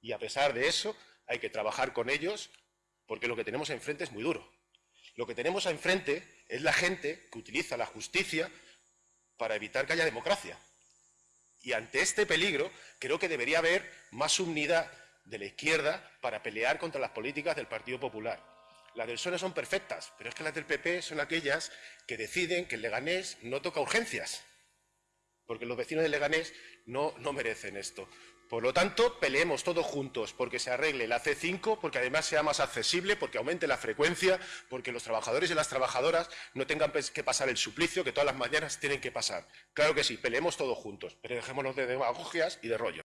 Y a pesar de eso, hay que trabajar con ellos porque lo que tenemos enfrente es muy duro. Lo que tenemos enfrente es la gente que utiliza la justicia para evitar que haya democracia. Y ante este peligro, creo que debería haber más unidad de la izquierda para pelear contra las políticas del Partido Popular. Las del PSOE son perfectas, pero es que las del PP son aquellas que deciden que el Leganés no toca urgencias, porque los vecinos de Leganés no, merecen esto. Por lo tanto, peleemos todos juntos porque se arregle la C5, porque además sea más accesible, porque aumente la frecuencia, porque los trabajadores y las trabajadoras no tengan que pasar el suplicio que todas las mañanas tienen que pasar. Claro que sí, peleemos todos juntos, pero dejémonos de demagogias y de rollo.